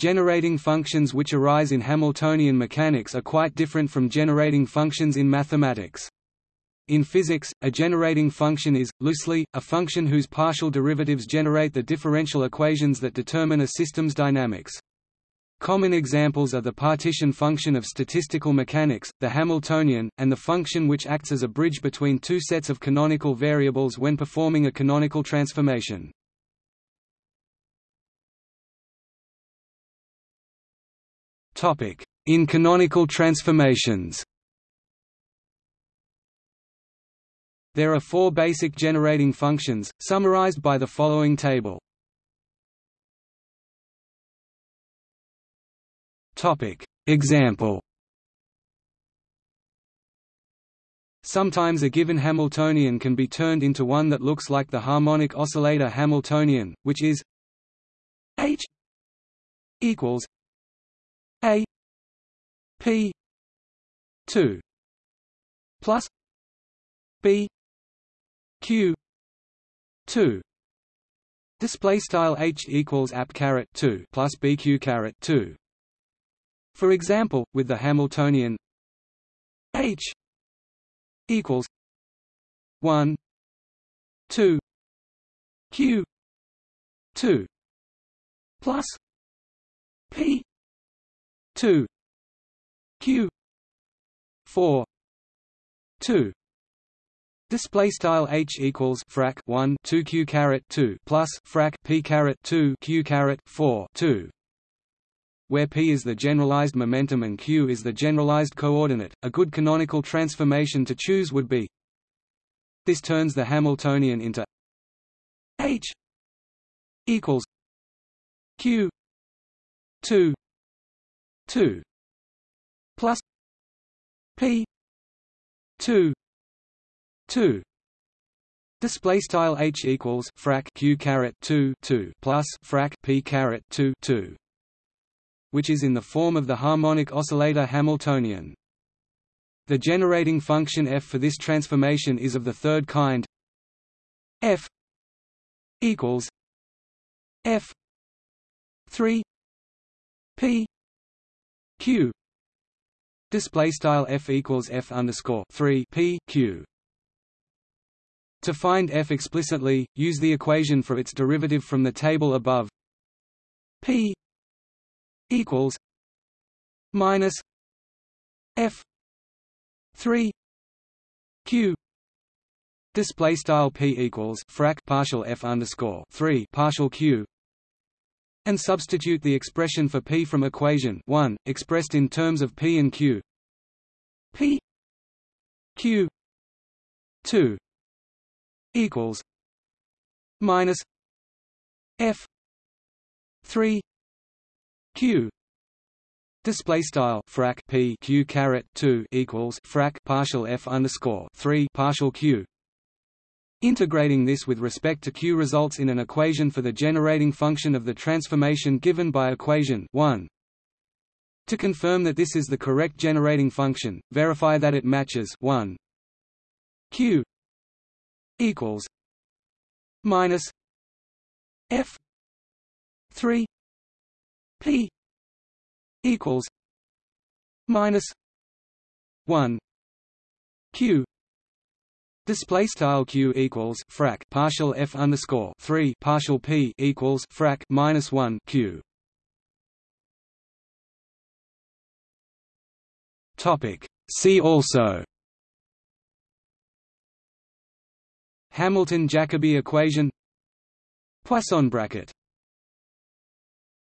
Generating functions which arise in Hamiltonian mechanics are quite different from generating functions in mathematics. In physics, a generating function is, loosely, a function whose partial derivatives generate the differential equations that determine a system's dynamics. Common examples are the partition function of statistical mechanics, the Hamiltonian, and the function which acts as a bridge between two sets of canonical variables when performing a canonical transformation. In canonical transformations. There are four basic generating functions, summarized by the following table. Example. Sometimes a given Hamiltonian can be turned into one that looks like the harmonic oscillator Hamiltonian, which is H equals P two plus B Q two. Display style H equals app caret two plus BQ caret two. For example with the Hamiltonian H equals one two Q two plus P 2 q. 4 2 Display style h equals frac 1 2 q caret 2 plus frac p caret 2 q caret 4 2 where p is the generalized momentum and q is the generalized coordinate. A good canonical transformation to choose would be this turns the Hamiltonian into h equals q 2 2 plus p 2 2 Display style h equals frac q caret 2 2 plus frac p caret 2 2, which is in the form of the harmonic oscillator Hamiltonian. The generating function f for this transformation is of the third kind. f equals f 3 p q display style f equals f underscore 3 p q. To find f explicitly use the equation for its derivative from the table above. P equals minus f 3 q. Display style p equals frac partial f underscore 3 partial q and substitute the expression for p from equation 1, expressed in terms of p and q. P q 2 equals minus f 3 q. Display style frac p q caret two equals frac partial f underscore three partial q Integrating this with respect to Q results in an equation for the generating function of the transformation given by equation 1. To confirm that this is the correct generating function, verify that it matches 1 Q equals minus F 3 P equals minus 1 Q Display style q equals frac partial f underscore three partial p equals frac minus one q. Topic. See also. Hamilton-Jacobi equation Poisson bracket